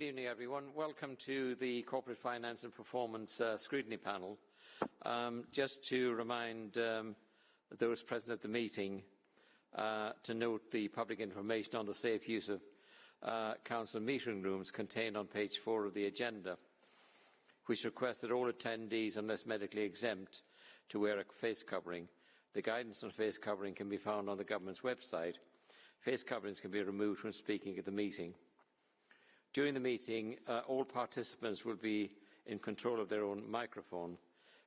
Good evening, everyone. Welcome to the Corporate Finance and Performance uh, Scrutiny Panel. Um, just to remind um, those present at the meeting uh, to note the public information on the safe use of uh, council meeting rooms contained on page four of the agenda, which requests that all attendees, unless medically exempt, to wear a face covering. The guidance on face covering can be found on the government's website. Face coverings can be removed when speaking at the meeting. During the meeting, uh, all participants will be in control of their own microphone.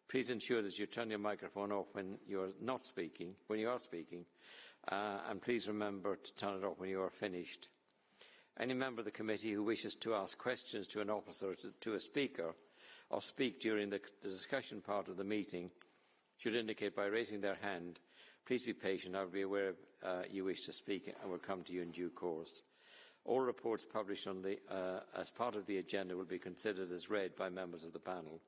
Please ensure that you turn your microphone off when you are not speaking, when you are speaking, uh, and please remember to turn it off when you are finished. Any member of the committee who wishes to ask questions to an officer or to a speaker or speak during the, discussion part of the meeting should indicate by raising their hand. Please be patient. I will be aware uh, you wish to speak and will come to you in due course. All reports published the, uh, as part of the agenda will be considered as read by members of the panel.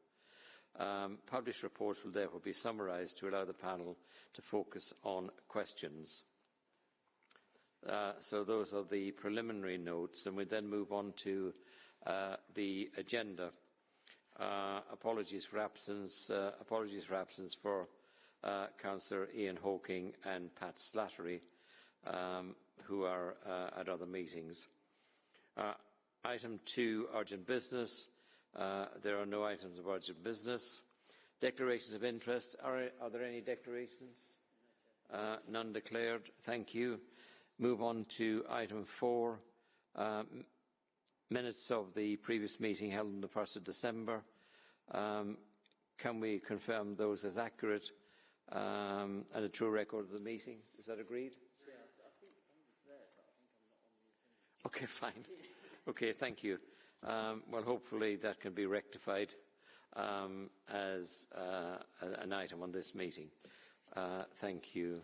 Um, published reports will therefore be summarised to allow the panel to focus on questions. Uh, so those are the preliminary notes, and we then move on to uh, the agenda. Uh, apologies for absence. Uh, apologies for absence for uh, Councillor Ian Hawking and Pat Slattery, um, who are uh, at other meetings. Uh, item two, urgent business. Uh, there are no items of urgent business. Declarations of interest. Are, are there any declarations? Uh, none declared. Thank you. Move on to item four. Um, minutes of the previous meeting held on the 1st of December. Um, can we confirm those as accurate um, and a true record of the meeting? Is that agreed? Okay, fine. Okay, thank you. Um, well, hopefully that can be rectified um, as uh, an item on this meeting. Uh, thank you.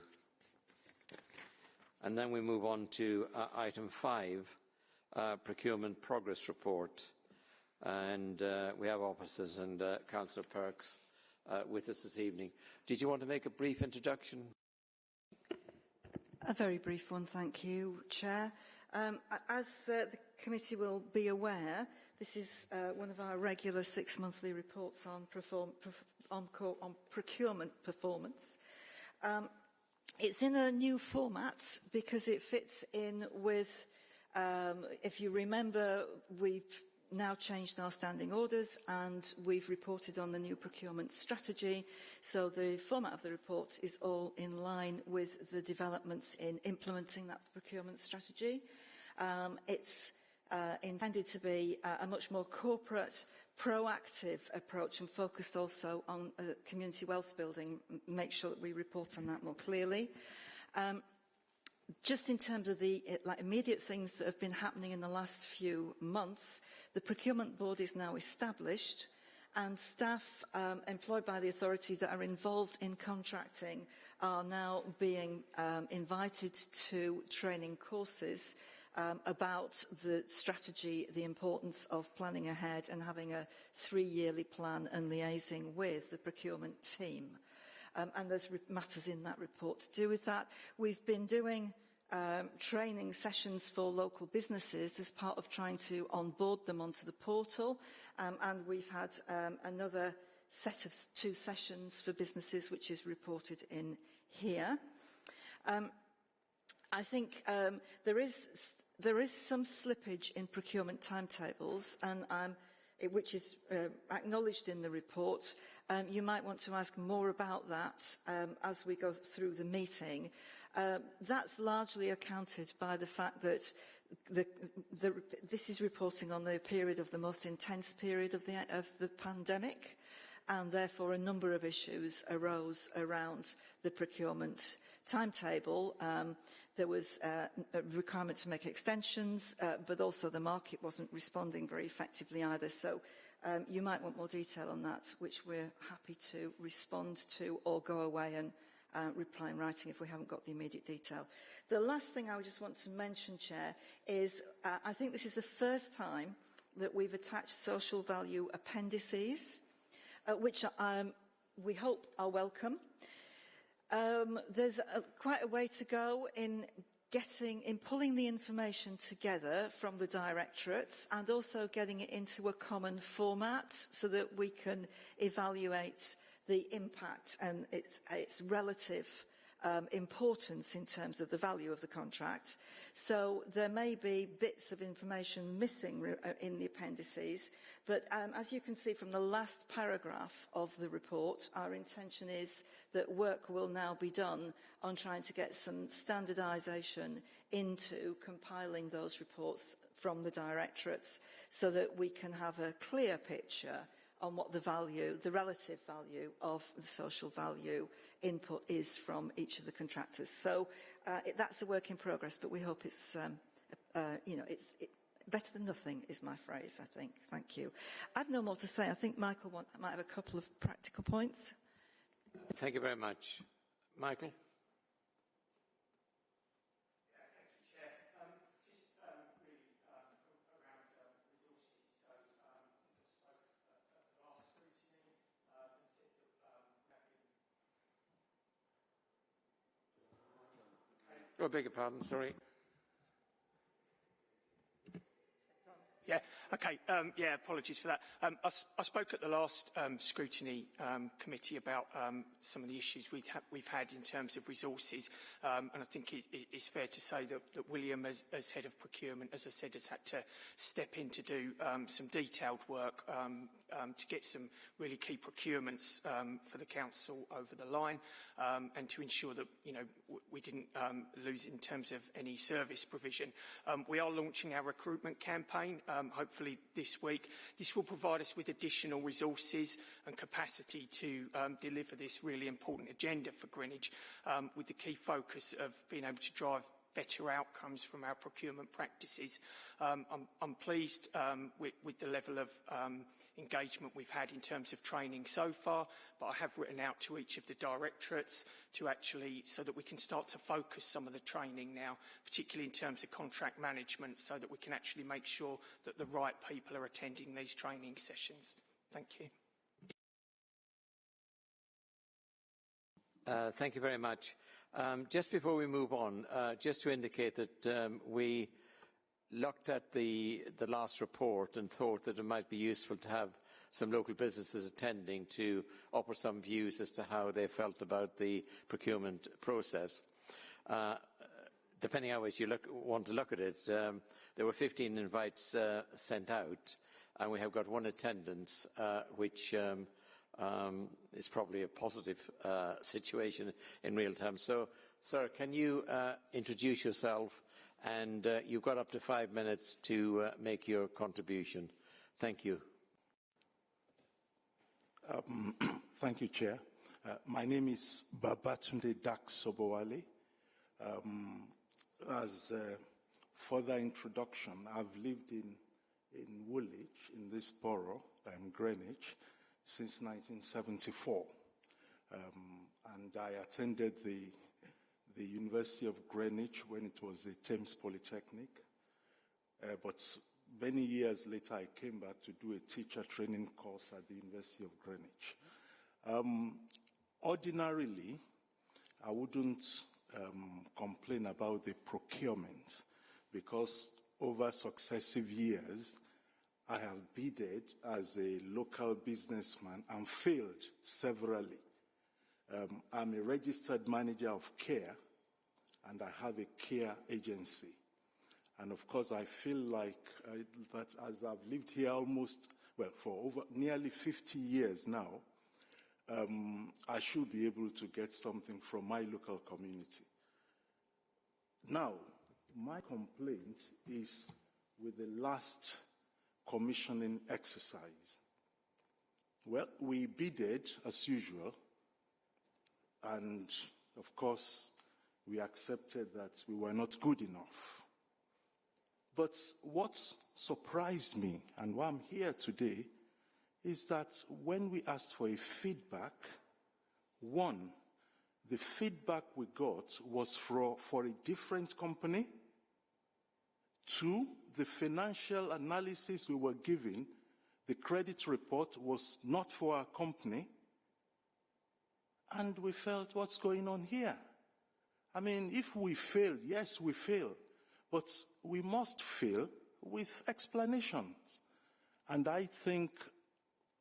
And then we move on to uh, item five, uh, procurement progress report. And uh, we have officers and uh, Councillor Perks with us this evening. Did you want to make a brief introduction? A very brief one, thank you, Chair. Um, as uh, the committee will be aware, this is uh, one of our regular six-monthly reports on, perform, on, on, procurement performance. Um, it's in a new format because it fits in with, um, if you remember, we've now changed our standing orders and we've reported on the new procurement strategy. So the format of the report is all in line with the developments in implementing that procurement strategy. Um, it's uh, intended to be uh, a much more corporate, proactive approach and focused also on uh, community wealth building, make sure that we report on that more clearly. Um, just in terms of the like, immediate things that have been happening in the last few months, the procurement board is now established and staff um, employed by the authority that are involved in contracting are now being um, invited to training courses um, about the strategy, the importance of planning ahead and having a three-yearly plan and liaising with the procurement team. Um, and there's matters in that report to do with that. We've been doing um, training sessions for local businesses as part of trying to onboard them onto the portal. Um, and we've had um, another set of two sessions for businesses, which is reported in here. Um, I think um, there is there is some slippage in procurement timetables, and it, which is uh, acknowledged in the report. Um, you might want to ask more about that um, as we go through the meeting. Um, that's largely accounted by the fact that the, the, this is reporting on the period of the most intense period of the, of the pandemic, and therefore a number of issues arose around the procurement timetable. Um, there was uh, a requirement to make extensions, uh, but also the market wasn't responding very effectively either. So um, you might want more detail on that, which we're happy to respond to or go away and uh, reply in writing if we haven't got the immediate detail. The last thing I would just want to mention, Chair, is uh, I think this is the first time that we've attached social value appendices, uh, which um, we hope are welcome. Um, there's a, quite a way to go in getting, in pulling the information together from the directorates and also getting it into a common format so that we can evaluate the impact and its, its relative um, importance in terms of the value of the contract. So there may be bits of information missing uh, in the appendices, but um, as you can see from the last paragraph of the report, our intention is that work will now be done on trying to get some standardisation into compiling those reports from the directorates so that we can have a clear picture on what the value, the relative value of the social value input is from each of the contractors. So uh, it, that's a work in progress, but we hope it's, um, uh, you know, it's it, better than nothing is my phrase, I think. Thank you. I've no more to say. I think Michael want, might have a couple of practical points. Thank you very much. Michael? Oh, beg your pardon, sorry. Yeah, okay, um, yeah, apologies for that. Um, I, I, spoke at the last um, scrutiny um, committee about um, some of the issues we've, ha we've, had in terms of resources, um, and I think it, it, it's fair to say that, that William, as, as, head of procurement, as I said, has had to step in to do some detailed work um, to get some really key procurements um, for the council over the line um, and to ensure that you know we didn't um, lose in terms of any service provision. Um, we are launching our recruitment campaign um, hopefully this week. This will provide us with additional resources and capacity to deliver this really important agenda for Greenwich with the key focus of being able to drive better outcomes from our procurement practices. Um, I'm, I'm, pleased um, with, with, the level of um, engagement we've had in terms of training so far, but I have written out to each of the directorates to actually, so that we can start to focus some of the training now, particularly in terms of contract management, so that we can actually make sure that the right people are attending these training sessions. Thank you. Uh, thank you very much. Um, just before we move on, uh, just to indicate that um, we looked at the, the last report and thought that it might be useful to have some local businesses attending to offer some views as to how they felt about the procurement process. Uh, depending how you look, want to look at it, um, there were 15 invites uh, sent out, and we have got one attendance, uh, which um, is probably a positive uh, situation in real terms. So, sir, can you uh, introduce yourself and uh, you've got up to five minutes to uh, make your contribution. Thank you. Um, thank you, Chair. Uh, my name is Babatunde Dak Sobowale. Um, as a further introduction, I've lived in, in Woolwich, in this borough, um, Greenwich, since 1974. Um, and I attended the the University of Greenwich when it was the Thames Polytechnic. Uh, but many years later, I came back to do a teacher training course at the University of Greenwich. Um, ordinarily, I wouldn't um, complain about the procurement because over successive years, I have bidded as a local businessman and failed severally. Um, I'm a registered manager of care, and I have a care agency. And of course, I feel like uh, that as I've lived here almost, well, for over nearly 50 years now, um, I should be able to get something from my local community. Now, my complaint is with the last commissioning exercise. Well, we bidded as usual, and of course, we accepted that we were not good enough. But what surprised me and why I'm here today is that when we asked for a feedback, one, the feedback we got was for, for a different company. Two, the financial analysis we were given, the credit report was not for our company. And we felt, what's going on here? I mean, if we fail, yes, we fail, but we must fail with explanations. And I think,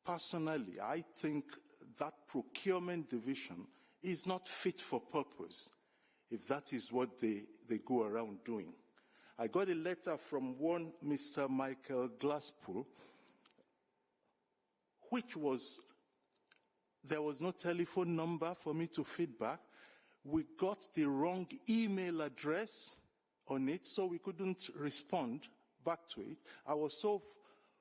personally, I think that procurement division is not fit for purpose if that is what they, they go around doing. I got a letter from one Mr. Michael Glasspool, which was, there was no telephone number for me to feedback. We got the wrong email address on it, so we couldn't respond back to it. I was so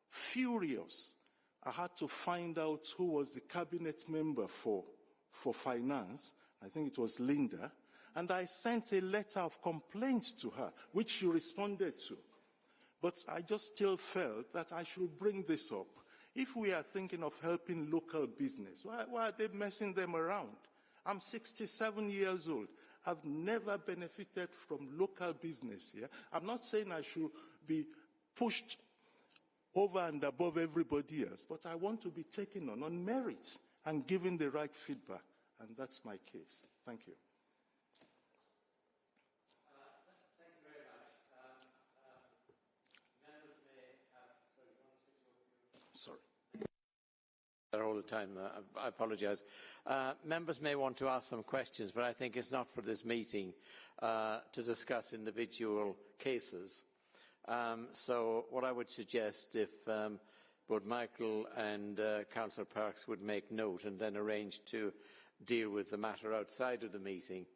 furious. I had to find out who was the cabinet member for, for finance. I think it was Linda. And I sent a letter of complaint to her, which she responded to. But I just still felt that I should bring this up. If we are thinking of helping local business, why, why are they messing them around? I'm 67 years old. I've never benefited from local business here. I'm not saying I should be pushed over and above everybody else, but I want to be taken on on merit and given the right feedback. And that's my case. Thank you. All the time. Uh, I apologise. Uh, members may want to ask some questions, but I think it's not for this meeting uh, to discuss individual cases. Um, so what I would suggest, if um, both Michael and uh, Councillor Parks would make note and then arrange to deal with the matter outside of the meeting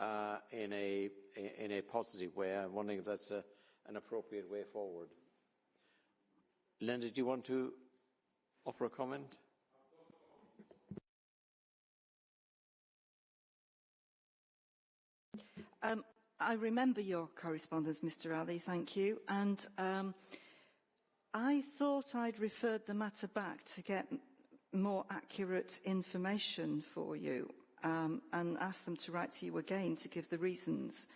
uh, in, a, in a positive way. I'm wondering if that's a, an appropriate way forward. Linda, do you want to offer a comment? Um, I remember your correspondence, Mr Ali, thank you. And um, I thought I'd referred the matter back to get more accurate information for you um, and ask them to write to you again to give the reasons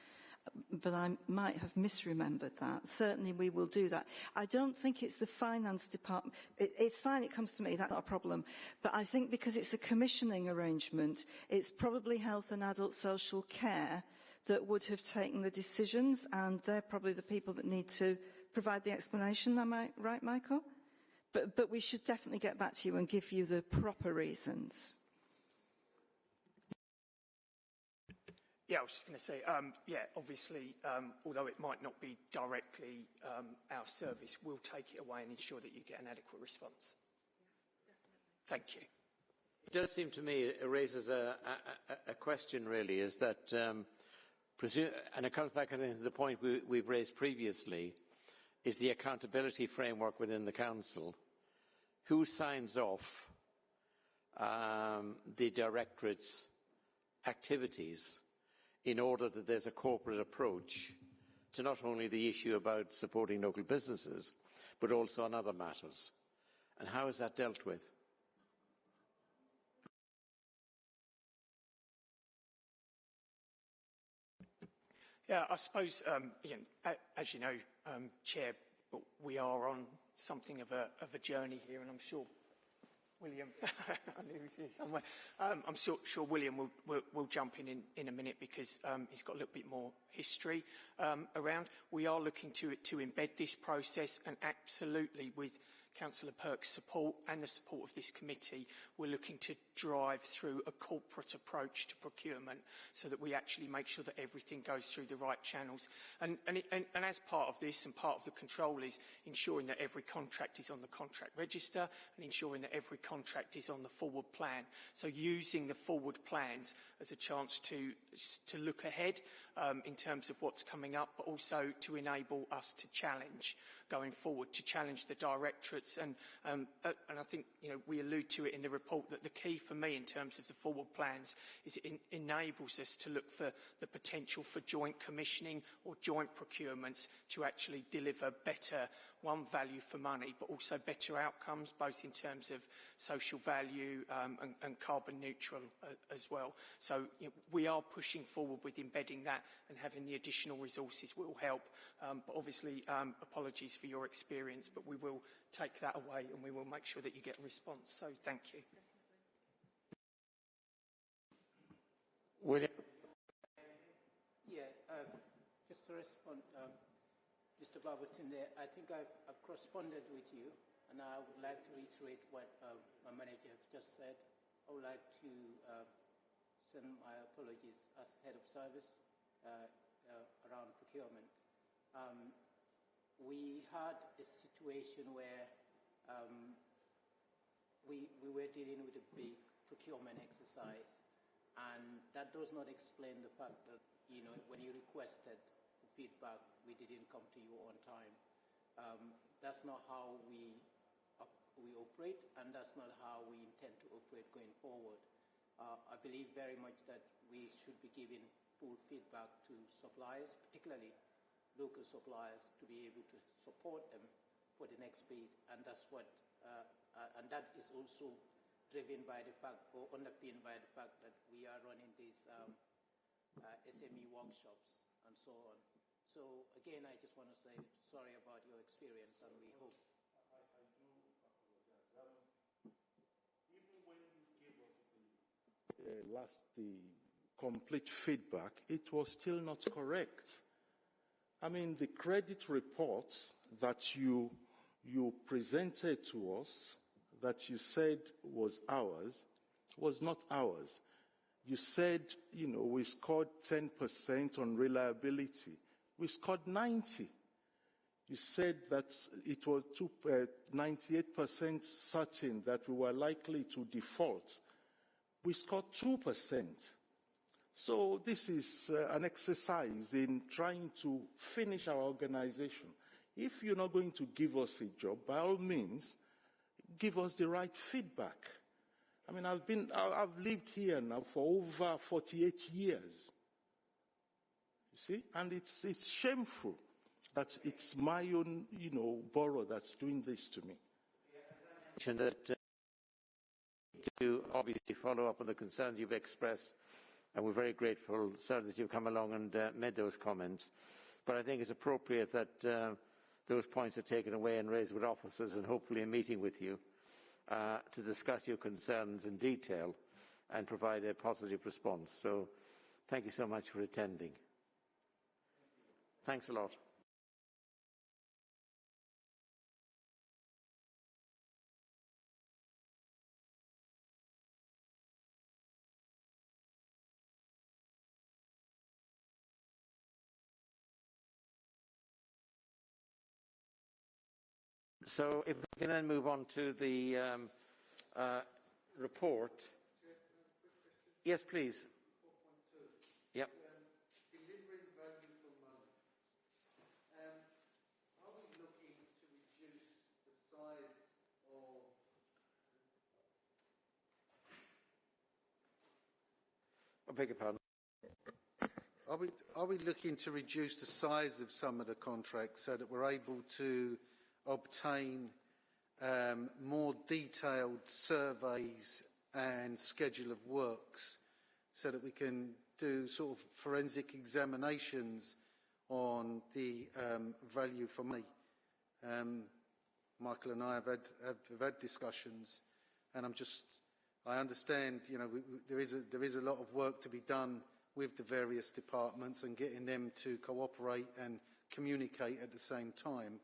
but I might have misremembered that. Certainly we will do that. I don't think it's the finance department. It, it's fine, it comes to me, that's not a problem. But I think because it's a commissioning arrangement, it's probably health and adult social care that would have taken the decisions and they're probably the people that need to provide the explanation. Am I right, Michael? But, but we should definitely get back to you and give you the proper reasons. Yeah, I was just going to say, um, yeah, obviously, um, although it might not be directly um, our service, we'll take it away and ensure that you get an adequate response. Thank you. It does seem to me it raises a, a, a question, really, is that, um, and it comes back I think, to the point we, we've raised previously, is the accountability framework within the Council. Who signs off um, the Directorate's activities in order that there's a corporate approach to not only the issue about supporting local businesses, but also on other matters. And how is that dealt with? Yeah, I suppose, um, as you know, um, Chair, we are on something of a, of a journey here, and I'm sure William, I knew he was here somewhere. Um, I'm sure, sure William will, will, will, jump in, in in a minute because um, he's got a little bit more history um, around. We are looking to, to embed this process and absolutely with Councillor Perks' support and the support of this committee, we're looking to drive through a corporate approach to procurement so that we actually make sure that everything goes through the right channels. And, and, and, and as part of this and part of the control is ensuring that every contract is on the contract register and ensuring that every contract is on the forward plan. So using the forward plans as a chance to, to look ahead um, in terms of what's coming up, but also to enable us to challenge going forward, to challenge the directorates. And, um, uh, and I think you know, we allude to it in the report that the key for me in terms of the forward plans is it in enables us to look for the potential for joint commissioning or joint procurements to actually deliver better one, value for money, but also better outcomes, both in terms of social value um, and, and, carbon neutral uh, as well. So you know, we are pushing forward with embedding that and having the additional resources will help. Um, but obviously, um, apologies for your experience, but we will take that away and we will make sure that you get a response. So thank you. William. um, just to respond, um, Mr. Babatunde, I think I've, I've corresponded with you, and I would like to reiterate what um, my manager has just said. I would like to uh, send my apologies as head of service uh, uh, around procurement. Um, we had a situation where um, we, we were dealing with a big procurement exercise, and that does not explain the fact that, you know, when you requested feedback, we didn't come to you on time. Um, that's not how we, we operate, and that's not how we intend to operate going forward. Uh, I believe very much that we should be giving full feedback to suppliers, particularly local suppliers, to be able to support them for the next bid, and that's what, uh, uh, and that is also driven by the fact, or underpinned by the fact that we are running these um, uh, SME workshops and so on. So again, I just want to say sorry about your experience, and we hope. I, I do apologize. Um, even when you gave us the uh, last the complete feedback, it was still not correct. I mean, the credit report that you you presented to us, that you said was ours, was not ours. You said, you know, we scored 10% on reliability we scored 90. You said that it was uh, 98% certain that we were likely to default. We scored 2%. So this is uh, an exercise in trying to finish our organization. If you're not going to give us a job, by all means, give us the right feedback. I mean, I've been, I've lived here now for over 48 years. You see? And it's, it's shameful that it's my own, you know, borough that's doing this to me. That, uh, to obviously follow up on the concerns you've expressed, and we're very grateful, sir, that you've come along and uh, made those comments. But I think it's appropriate that uh, those points are taken away and raised with officers and hopefully a meeting with you uh, to discuss your concerns in detail and provide a positive response. So thank you so much for attending. Thanks a lot. So if we can then move on to the um, uh, report. Yes, please. Beg your pardon. Are we, are we looking to reduce the size of some of the contracts so that we're able to obtain um, more detailed surveys and schedule of works so that we can do sort of forensic examinations on the um, value for money. Um, Michael and I have had, have, have had discussions and I'm just I understand, you know, we, we, there, is a, there is a lot of work to be done with the various departments and getting them to cooperate and communicate at the same time.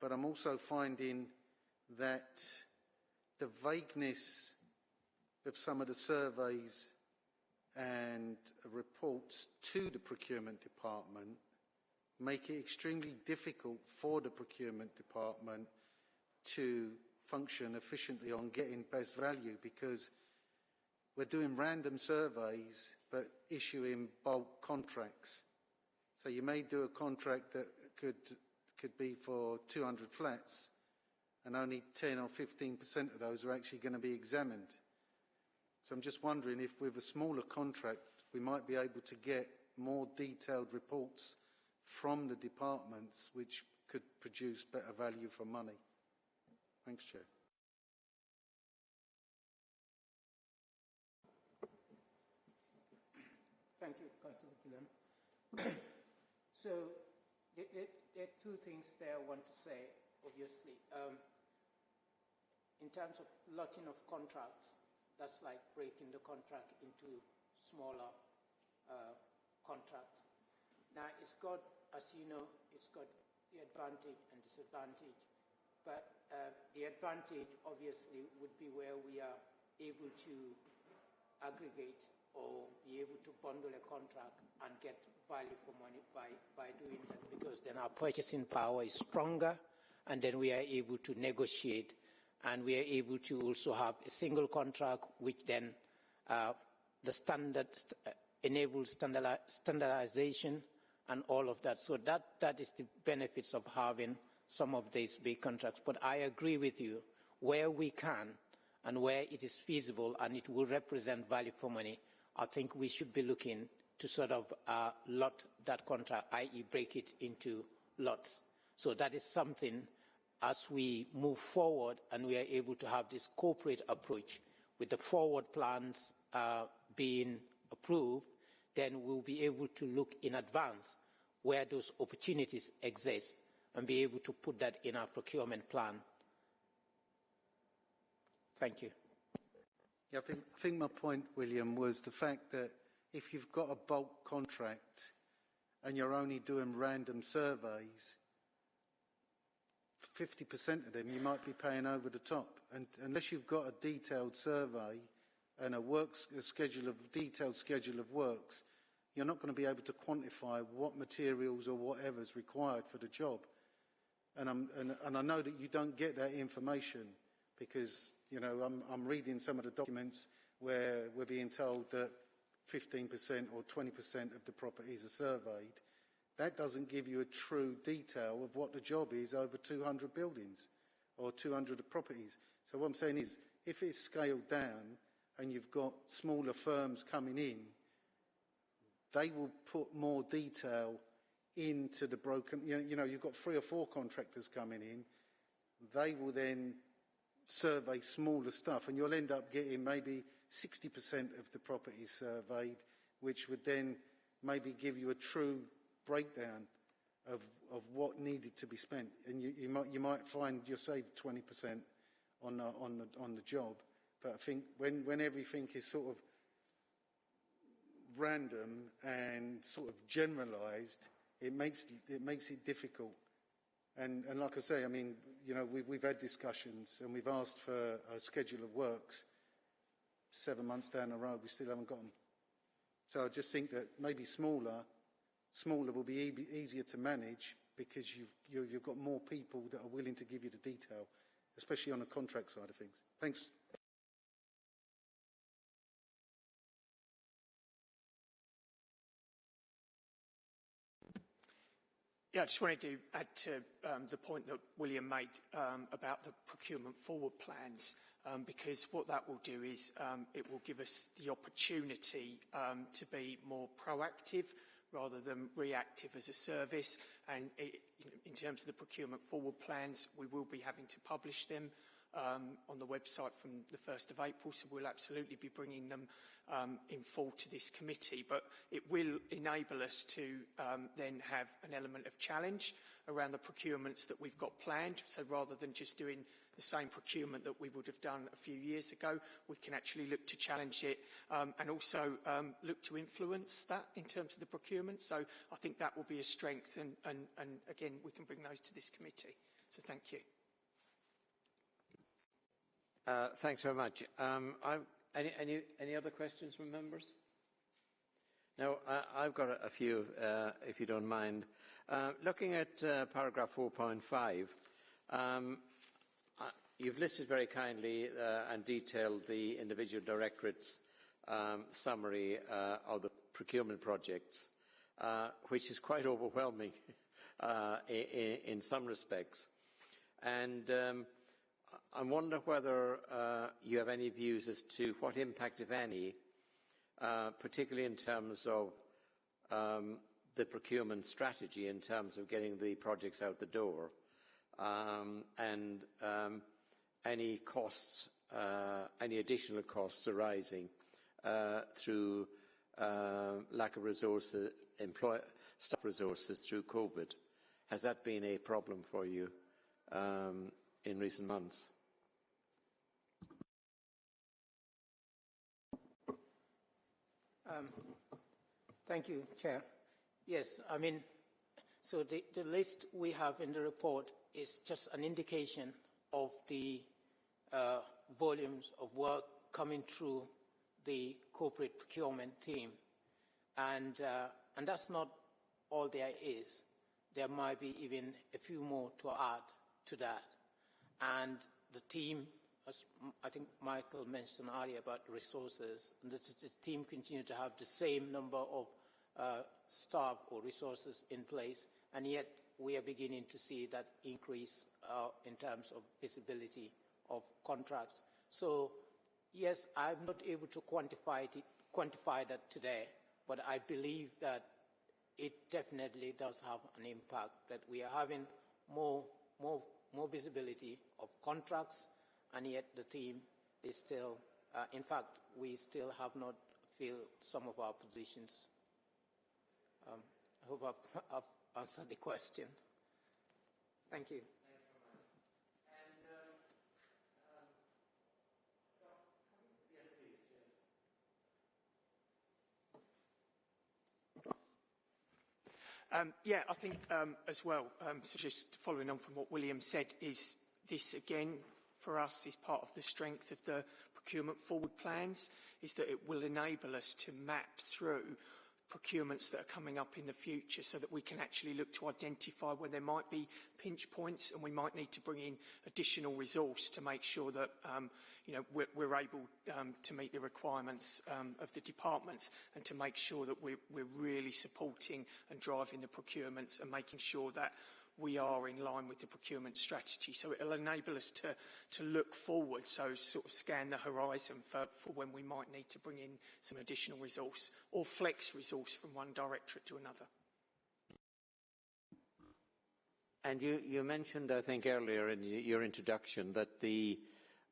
But I'm also finding that the vagueness of some of the surveys and reports to the procurement department make it extremely difficult for the procurement department to function efficiently on getting best value because we're doing random surveys but issuing bulk contracts. So you may do a contract that could, could be for 200 flats and only 10 or 15% of those are actually going to be examined. So I'm just wondering if with a smaller contract we might be able to get more detailed reports from the departments which could produce better value for money. Thanks, Chair. Thank you, Councillor Gillen. so there, there, there, are two things there I want to say, obviously. Um, in terms of lotting of contracts, that's like breaking the contract into smaller uh, contracts. Now, it's got, as you know, it's got the advantage and disadvantage. But uh, the advantage, obviously, would be where we are able to aggregate or be able to bundle a contract and get value for money by, by doing that because then our purchasing power is stronger and then we are able to negotiate and we are able to also have a single contract which then uh, the standard uh, enables standard, standardization and all of that. So that, that is the benefits of having some of these big contracts. But I agree with you, where we can and where it is feasible and it will represent value for money, I think we should be looking to sort of uh, lot that contract, i.e. break it into lots. So that is something as we move forward and we are able to have this corporate approach with the forward plans uh, being approved, then we'll be able to look in advance where those opportunities exist and be able to put that in our procurement plan. Thank you. Yeah, I think, I think my point, William, was the fact that if you've got a bulk contract and you're only doing random surveys, 50% of them you might be paying over the top. And unless you've got a detailed survey and a works a schedule of detailed schedule of works, you're not going to be able to quantify what materials or whatever is required for the job. And, and, and, i know that you don't get that information because, you know, I'm, I'm reading some of the documents where we're being told that 15% or 20% of the properties are surveyed. That doesn't give you a true detail of what the job is over 200 buildings or 200 properties. So what I'm saying is, if it's scaled down and you've got smaller firms coming in, they will put more detail into the broken, you know, you know, you've got three or four contractors coming in, they will then survey smaller stuff and you'll end up getting maybe 60% of the property surveyed, which would then maybe give you a true breakdown of, of what needed to be spent. And you, you, might, you might find you're saved 20% on the, on, the, on the job. But I think when, when everything is sort of random and sort of generalized, it makes, it makes it difficult. And, and like I say, I mean, you know, we, we've had discussions and we've asked for a schedule of works seven months down the road, we still haven't got them. So I just think that maybe smaller, smaller will be e easier to manage because you've, you, you've got more people that are willing to give you the detail, especially on the contract side of things. Thanks. Yeah, I just wanted to add to um, the point that William made um, about the procurement forward plans, um, because what that will do is um, it will give us the opportunity um, to be more proactive rather than reactive as a service. And it, in terms of the procurement forward plans, we will be having to publish them um, on the website from the 1st of April, so we'll absolutely be bringing them um, in full to this committee. But it will enable us to um, then have an element of challenge around the procurements that we've got planned. So rather than just doing the same procurement that we would have done a few years ago, we can actually look to challenge it um, and also um, look to influence that in terms of the procurement. So I think that will be a strength and, and, and again, we can bring those to this committee. So thank you. Uh, thanks very much. Um, any, any, any, other questions from members? No, I, have got a, a few, uh, if you don't mind. Uh, looking at uh, paragraph 4.5, um, you've listed very kindly uh, and detailed the individual directorates um, summary of the procurement projects, which is quite overwhelming in, in, some respects. And um, I wonder whether uh, you have any views as to what impact, if any, uh, particularly in terms of um, the procurement strategy in terms of getting the projects out the door um, and um, any costs, uh, any additional costs arising uh, through uh, lack of resources, employ staff resources through COVID. Has that been a problem for you um, in recent months? Um, thank you, Chair. Yes, I mean, so the, the list we have in the report is just an indication of the uh, volumes of work coming through the corporate procurement team. And, uh, and that's not all there is. There might be even a few more to add to that. And the team, as I think Michael mentioned earlier about resources, the, the team continue to have the same number of uh, staff or resources in place, and yet we are beginning to see that increase uh, in terms of visibility of contracts. So, yes, I'm not able to quantify, it, quantify that today, but I believe that it definitely does have an impact, that we are having more, more, more visibility of contracts, and yet the team is still, uh, in fact, we still have not filled some of our positions. Um, I hope I've, I've answered the question. Thank you. Um, yeah, I think um, as well, um, so just following on from what William said, is this again for us is part of the strength of the procurement forward plans, is that it will enable us to map through procurements that are coming up in the future so that we can actually look to identify where there might be pinch points and we might need to bring in additional resource to make sure that um, you know, we're, we're able um, to meet the requirements um, of the departments and to make sure that we're, we're really supporting and driving the procurements and making sure that we are in line with the procurement strategy. So it'll enable us to, to look forward, so sort of scan the horizon for, for when we might need to bring in some additional resource or flex resource from one directorate to another. And you, you mentioned, I think, earlier in your introduction that the,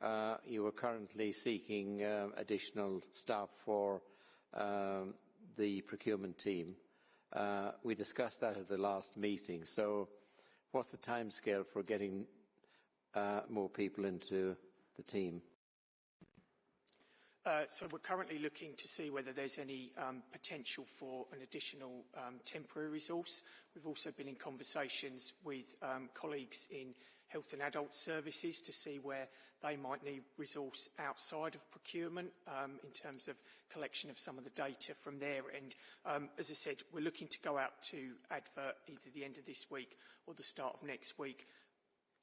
uh, you were currently seeking uh, additional staff for um, the procurement team. Uh, we discussed that at the last meeting. So What's the timescale for getting uh, more people into the team? Uh, so we're currently looking to see whether there's any um, potential for an additional um, temporary resource. We've also been in conversations with um, colleagues in health and adult services to see where they might need resource outside of procurement um, in terms of collection of some of the data from their end. Um, as I said, we're looking to go out to advert either the end of this week or the start of next week.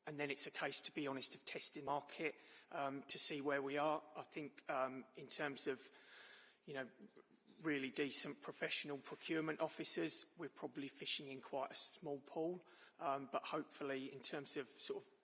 And then it's a case, to be honest, of testing market um, to see where we are. I think um, in terms of, you know, really decent professional procurement officers, we're probably fishing in quite a small pool. Um, but hopefully, in terms of sort of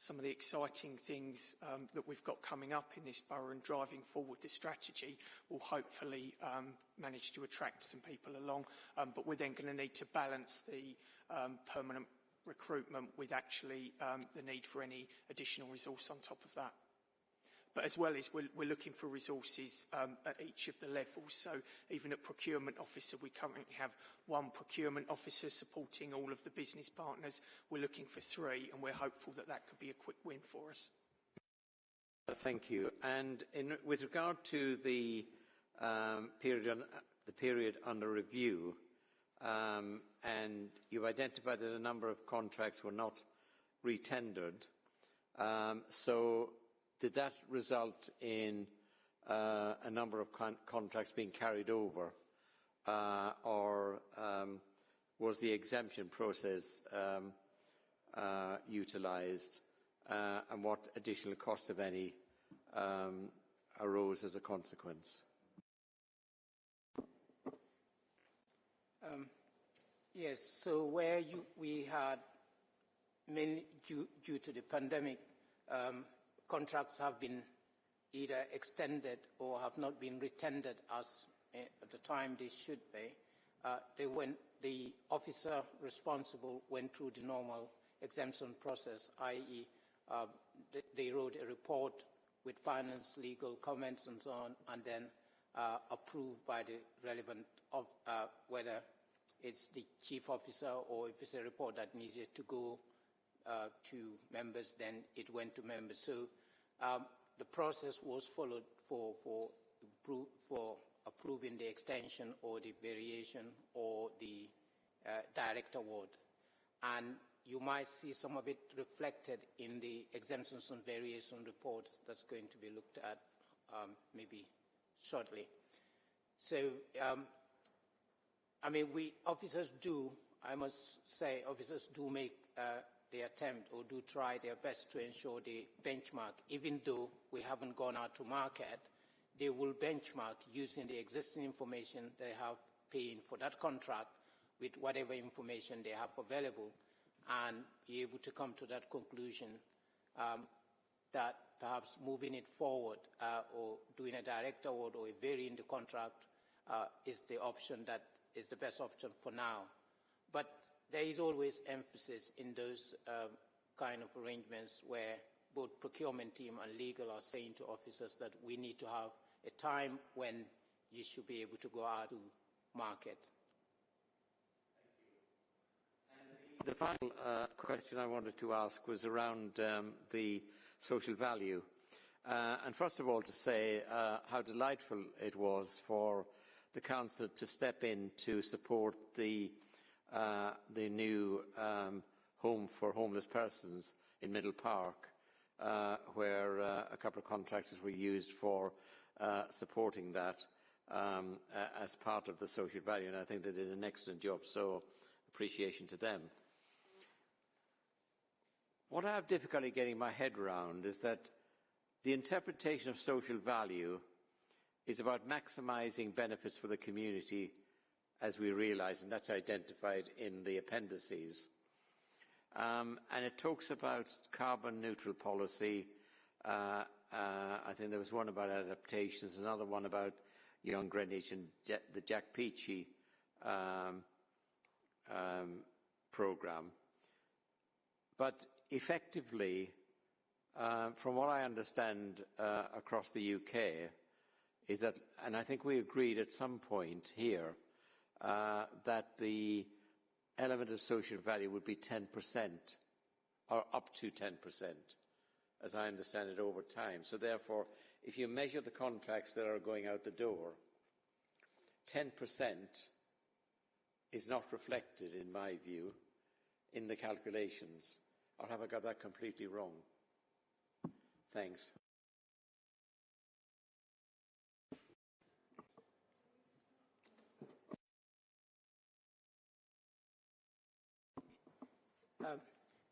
some of the exciting things um, that we've got coming up in this borough and driving forward the strategy will hopefully um, manage to attract some people along. Um, but we're then going to need to balance the um, permanent recruitment with actually um, the need for any additional resource on top of that. But as well as we're, we're looking for resources um, at each of the levels. So even at procurement officer, we currently have one procurement officer supporting all of the business partners. We're looking for three, and we're hopeful that that could be a quick win for us. Thank you. And in, with regard to the um, period, the period under review, um, and you've identified that a number of contracts were not retendered. Um, so did that result in uh, a number of con contracts being carried over uh, or um, was the exemption process um, uh, utilised uh, and what additional costs, if any, um, arose as a consequence? Um, yes, so where you, we had, mainly due, due to the pandemic, um, contracts have been either extended or have not been retendered as uh, at the time they should be. Uh, they went, the officer responsible went through the normal exemption process, i.e. Uh, they, they, wrote a report with finance, legal comments and so on, and then uh, approved by the relevant, of, uh, whether it's the chief officer or if it's a report that needed to go uh, to members, then it went to members. So um, the process was followed for, for, for approving the extension or the variation or the direct award. And you might see some of it reflected in the exemptions and variation reports that's going to be looked at um, maybe shortly. So, um, I mean, we officers do, I must say, officers do make uh, the attempt or do try their best to ensure the benchmark, even though we haven't gone out to market, they will benchmark using the existing information they have paying for that contract with whatever information they have available and be able to come to that conclusion um, that perhaps moving it forward uh, or doing a direct award or varying the contract uh, is the option that is the best option for now. But there is always emphasis in those um, kind of arrangements where both procurement team and legal are saying to officers that we need to have a time when you should be able to go out to market. The final uh, question I wanted to ask was around um, the social value. Uh, and first of all, to say uh, how delightful it was for the Council to step in to support the, uh, the new um, home for homeless persons in Middle Park, uh, where uh, a couple of contractors were used for uh, supporting that um, as part of the social value. And I think they did an excellent job, so appreciation to them. What I have difficulty getting my head around is that the interpretation of social value is about maximising benefits for the community as we realise, and that's identified in the appendices. Um, and it talks about carbon neutral policy. Uh, uh, I think there was one about adaptations, another one about young Greenwich and the Jack Petchey um, um, programme. But effectively, uh, from what I understand uh, across the UK, is that, and I think we agreed at some point here, uh, that the element of social value would be 10%, or up to 10%, as I understand it over time. So therefore, if you measure the contracts that are going out the door, 10% is not reflected, in my view, in the calculations. Or have I got that completely wrong? Thanks. Um,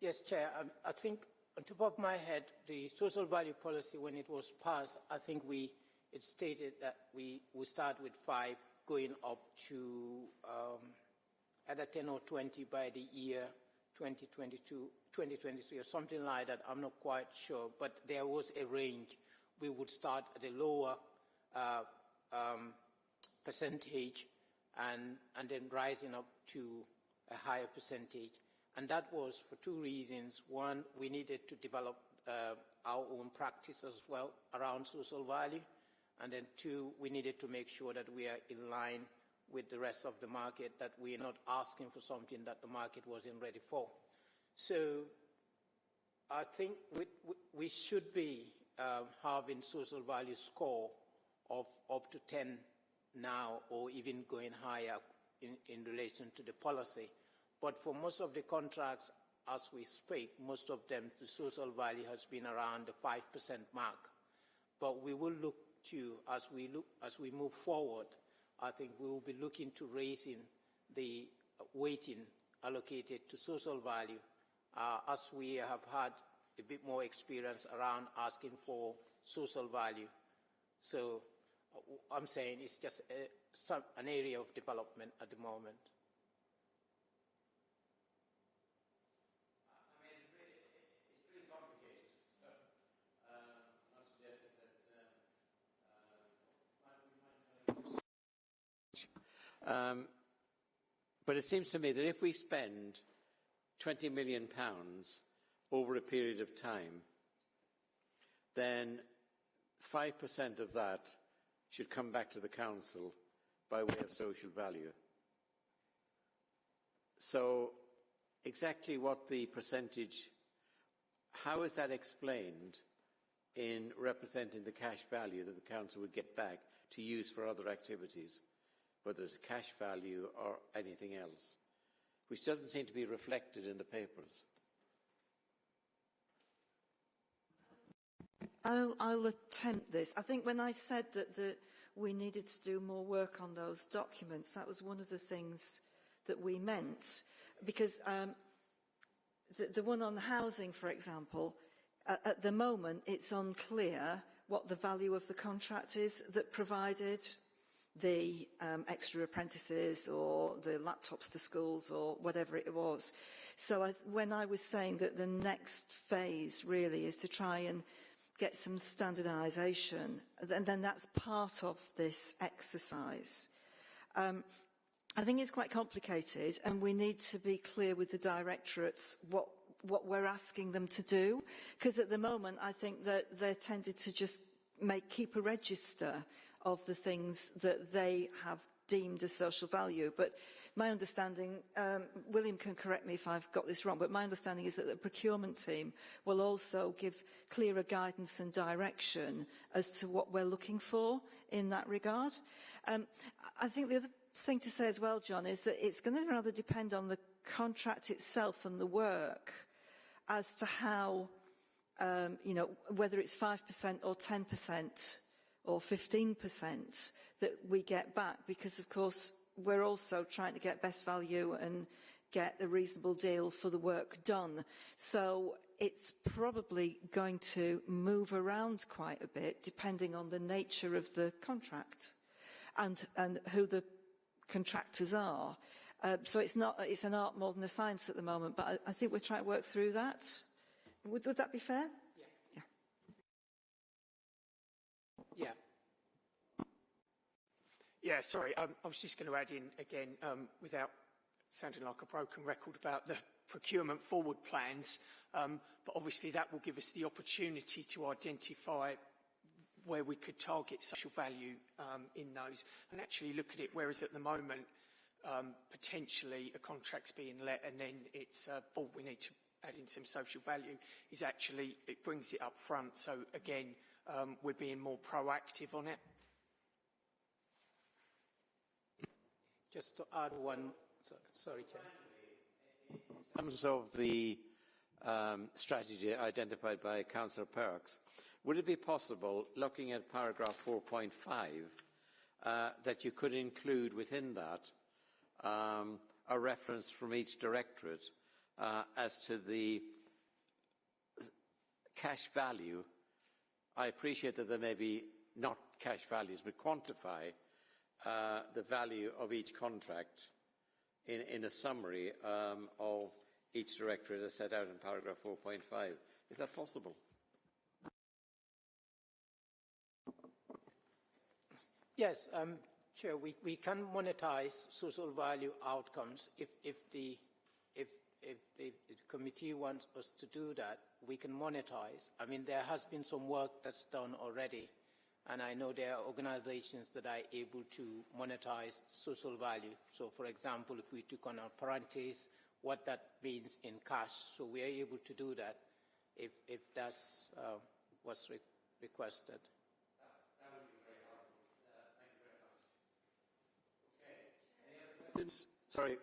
yes, Chair. Um, I think on top of my head, the social value policy, when it was passed, I think we it stated that we will start with five, going up to um, either 10 or 20 by the year 2022, 2023 or something like that. I'm not quite sure, but there was a range. We would start at a lower uh, um, percentage and, and then rising up to a higher percentage. And that was for two reasons. One, we needed to develop uh, our own practice as well around social value. And then two, we needed to make sure that we are in line with the rest of the market, that we are not asking for something that the market wasn't ready for. So I think we, we should be um, having social value score of up to 10 now or even going higher in, in relation to the policy. But for most of the contracts, as we speak, most of them, the social value has been around the 5% mark. But we will look to, as we, look, as we move forward, I think we will be looking to raising the weighting allocated to social value uh, as we have had a bit more experience around asking for social value. So uh, I'm saying it's just a, some, an area of development at the moment. Um, but it seems to me that if we spend 20 million pounds over a period of time, then 5% of that should come back to the council by way of social value. So exactly what the percentage, how is that explained in representing the cash value that the council would get back to use for other activities? Whether it's cash value or anything else. which doesn't seem to be reflected in the papers. I'll, I'll attempt this. I think when I said that the, we needed to do more work on those documents, that was one of the things that we meant. Because um, the, the one on housing, for example, at, at the moment it's unclear what the value of the contract is that provided the um, extra apprentices or the laptops to schools or whatever it was. So I, when I was saying that the next phase really is to try and get some standardisation, and then that's part of this exercise. Um, I think it's quite complicated and we need to be clear with the directorates what what we're asking them to do because at the moment I think that they're tended to just make keep a register of the things that they have deemed as social value. But my understanding um, William can correct me if I've got this wrong but my understanding is that the procurement team will also give clearer guidance and direction as to what we're looking for in that regard. Um, I think the other thing to say as well, John, is that it's going to rather depend on the contract itself and the work as to how, um, you know, whether it's 5% or 10% or 15% that we get back, because of course we're also trying to get best value and get a reasonable deal for the work done. So it's probably going to move around quite a bit depending on the nature of the contract and, and who the contractors are. Uh, so it's not it's an art more than a science at the moment, but I, I think we're trying to work through that. Would, would that be fair? Yeah. Yeah. Yeah, sorry, um, I was just going to add in again, um, without sounding like a broken record about the procurement forward plans, um, but obviously that will give us the opportunity to identify where we could target social value um, in those and actually look at it, whereas at the moment, um, potentially a contract's being let and then it's, uh, oh, we need to add in some social value, is actually, it brings it up front. So again, um, we're being more proactive on it. Just to add one, sorry, Chair. In terms of the um, strategy identified by Councillor Perks, would it be possible, looking at paragraph 4.5, uh, that you could include within that um, a reference from each directorate uh, as to the cash value? I appreciate that there may be not cash values, but quantify uh, the value of each contract in, a summary um, of each directorate as set out in paragraph 4.5. Is that possible? Yes, um, Chair, we, can monetize social value outcomes if, the, the committee wants us to do that, we can monetize. I mean, there has been some work that's done already, and I know there are organizations that are able to monetize social value. So, for example, if we took on our parentheses, what that means in cash. So we are able to do that if, if that's uh, what's re requested. Sorry.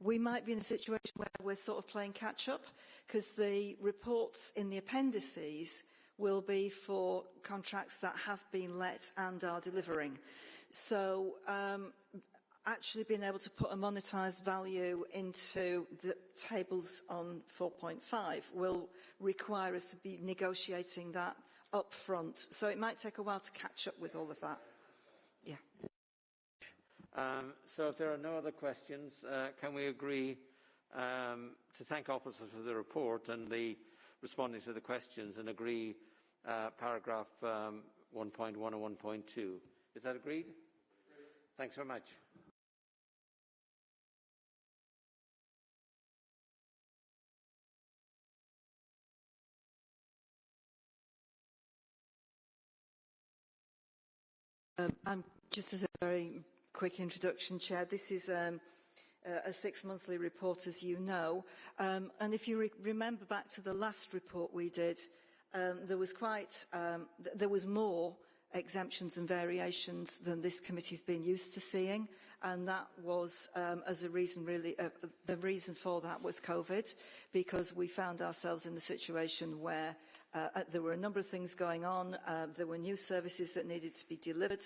We might be in a situation where we're sort of playing catch up because the reports in the appendices will be for contracts that have been let and are delivering. So um, actually being able to put a monetised value into the tables on 4.5 will require us to be negotiating that up front. So it might take a while to catch up with all of that. Yeah. Um, so if there are no other questions, uh, can we agree um, to thank officers for the report and the responding to the questions and agree uh, paragraph um, 1.1 and 1.2? Is that agreed? Thanks very much. Um, just as a very quick introduction, Chair. This is um, a six-monthly report, as you know. Um, and if you re remember back to the last report we did, um, there was quite, um, th there was more exemptions and variations than this committee's been used to seeing. And that was, um, as a reason really, uh, the reason for that was COVID, because we found ourselves in the situation where uh, uh, there were a number of things going on. Uh, there were new services that needed to be delivered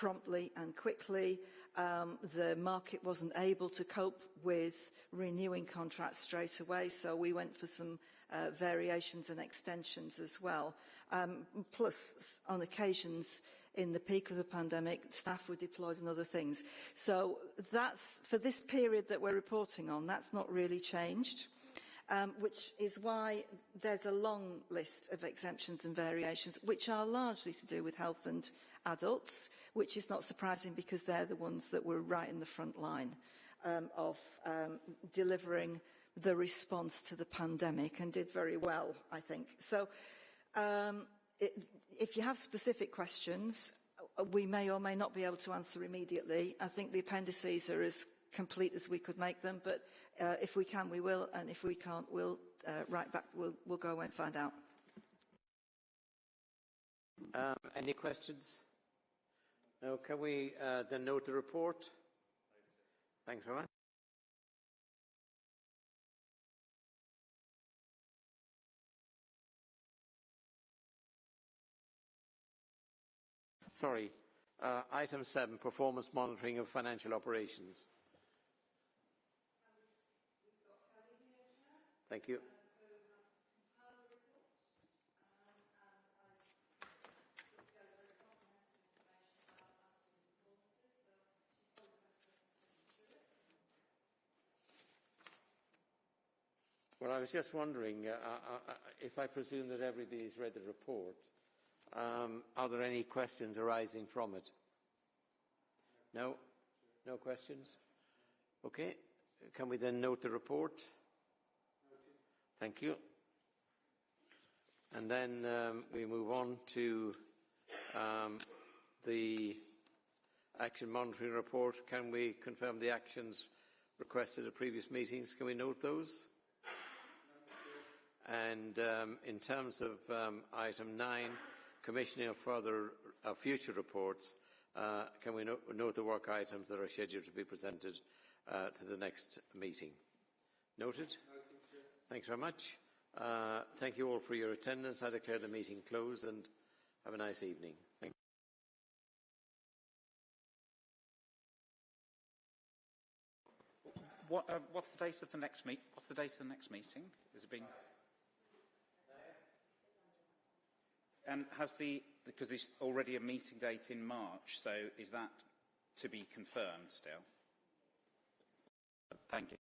promptly and quickly. Um, the market wasn't able to cope with renewing contracts straight away, so we went for some uh, variations and extensions as well. Um, plus, on occasions, in the peak of the pandemic, staff were deployed and other things. So that's, for this period that we're reporting on, that's not really changed. Um, which is why there's a long list of exemptions and variations, which are largely to do with health and adults, which is not surprising because they're the ones that were right in the front line um, of um, delivering the response to the pandemic and did very well, I think. So um, it, if you have specific questions, uh, we may or may not be able to answer immediately. I think the appendices are as complete as we could make them, but uh, if we can, we will, and if we can't, we'll uh, write back, we'll, we'll go away and find out. Um, any questions? No, can we uh, then note the report? Thanks very much. Sorry, uh, item seven, performance monitoring of financial operations. Thank you. Well, I was just wondering, uh, uh, uh, if I presume that everybody's read the report, um, are there any questions arising from it? No? No questions? Okay. Can we then note the report? Thank you. And then um, we move on to um, the action monitoring report. Can we confirm the actions requested at previous meetings? Can we note those? And um, in terms of um, item 9, commissioning of further uh, future reports, uh, can we no note the work items that are scheduled to be presented uh, to the next meeting? Noted? Thanks very much. Uh, thank you all for your attendance. I declare the meeting closed and have a nice evening. Thank What, uh, what's the date of the next meet? What's the date of the next meeting? Has it been? And has the, because there's already a meeting date in March, so is that to be confirmed still? Thank you.